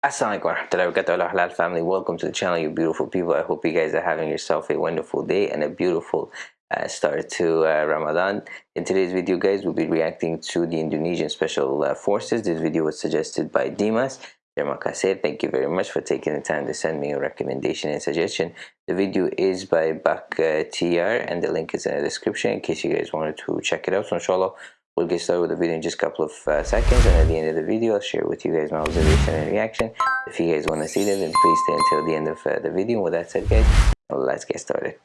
Assalamualaikum warahmatullahi wabarakatuh halal family. Welcome to the channel you beautiful people. I hope you guys are having yourself a wonderful day and a beautiful uh, start to uh, Ramadan. In today's video guys we'll be reacting to the Indonesian Special uh, Forces. This video was suggested by Dimas. Thank you very much for taking the time to send me a recommendation and suggestion. The video is by Bak uh, TR and the link is in the description in case you guys wanted to check it out so inshallah We'll get started with the video in just a couple of uh, seconds and at the end of the video I'll share with you guys my observation and reaction. If you guys want to see that then please stay until the end of uh, the video. With that said guys, let's get started.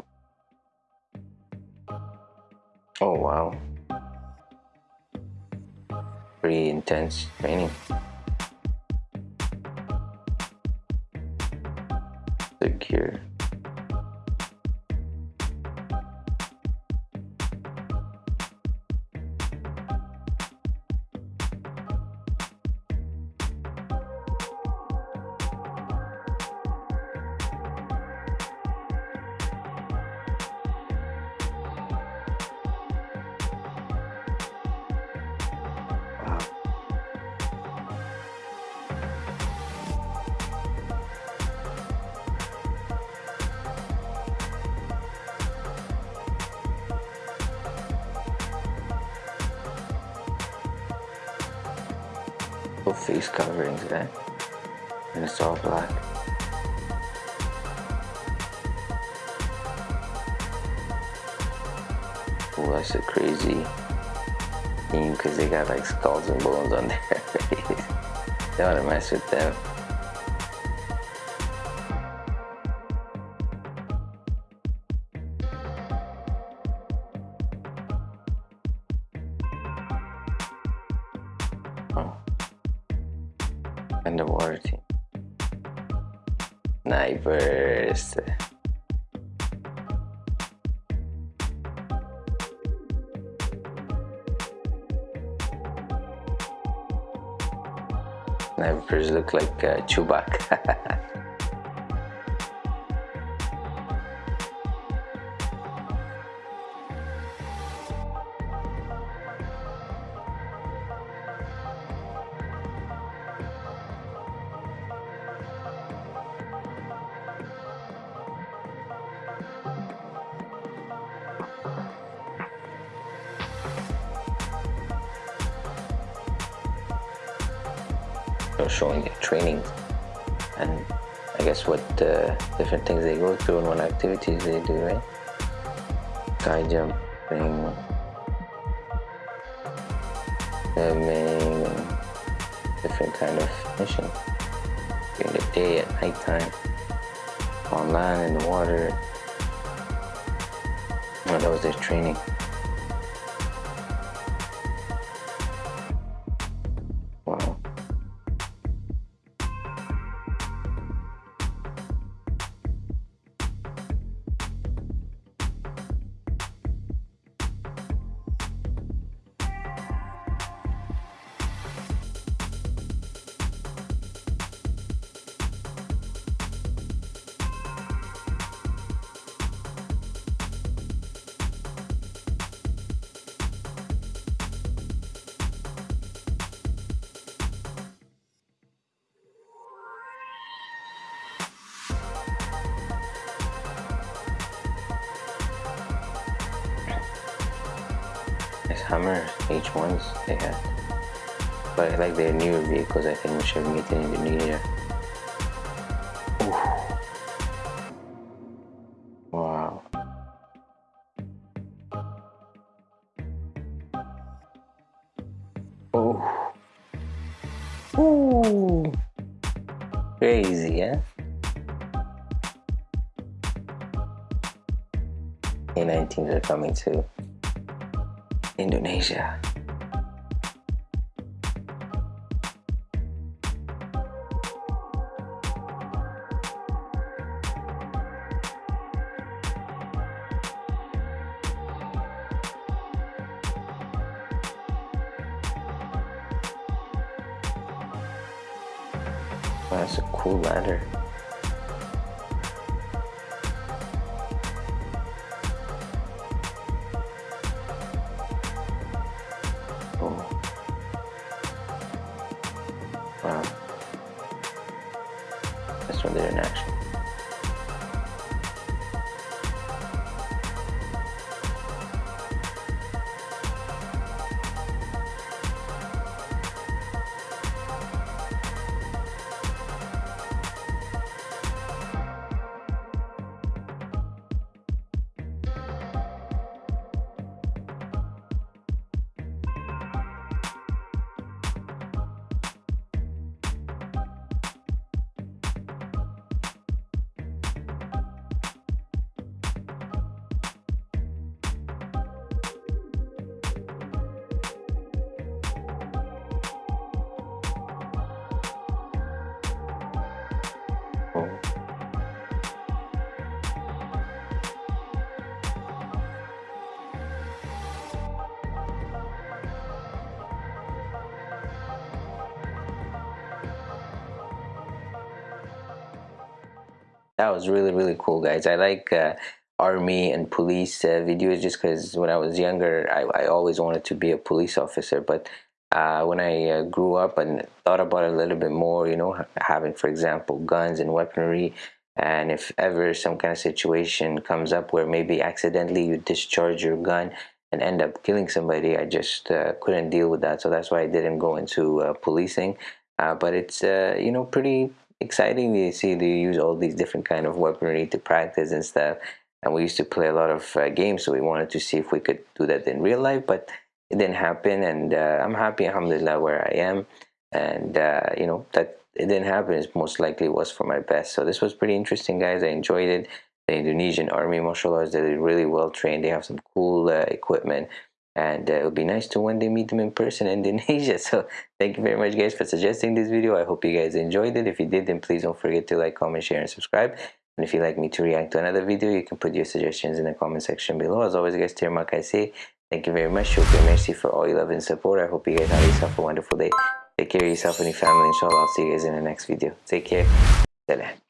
Oh wow. Pretty intense training. Secure. Face coverings there and it's all black. Oh that's a crazy because they got like skulls and bones on their face. Don't want to mess with them underwater team. Snipers. Snipers look like uh, Chewbacca. showing their training and I guess what uh, different things they go through and what activities they do, right? Sky jumping, swimming, different kind of mission. During the day, at nighttime, on land, in the water. Well, that was their training. Hummer H1s they had. But like their newer vehicles, I think we should meet in Indonesia. Wow. Oh. Ooh. Crazy, yeah? A19s are coming too. Indonesia. that's a cool ladder. One didn't actually. That was really really cool guys. I like uh, army and police uh, videos just because when i was younger I, I, always wanted to be a police officer. But uh, when i uh, grew up and thought about it a little bit more you know having for example guns and weaponry and if ever some kind of situation comes up where maybe accidentally you discharge your gun and end up killing somebody i just uh, couldn't deal with that. So that's why i didn't go into uh, policing. But it's you know pretty exciting to see they use all these different kind of weaponry to practice and stuff. And we used to play a lot of uh, games so we wanted to see if we could do that in real life but it didn't happen. And uh, I'm happy alhamdulillah where I am. And uh, you know that it didn't happen it most likely was for my best. So this was pretty interesting guys. I enjoyed it. The Indonesian army martial arts, they're really well trained. They have some cool uh, equipment and uh, it would be nice to one day meet them in person in Indonesia. So thank you very much guys for suggesting this video. I hope you guys enjoyed it. If you did then please don't forget to like comment share and subscribe. And if you'd like me to react to another video you can put your suggestions in the comment section below. As always guys terima kasih thank you very much. Shukri merci for all your love and support. I hope you guys have yourself a wonderful day. Take care of yourself and your family. Inshallah I'll see you guys in the next video. Take care. Salam.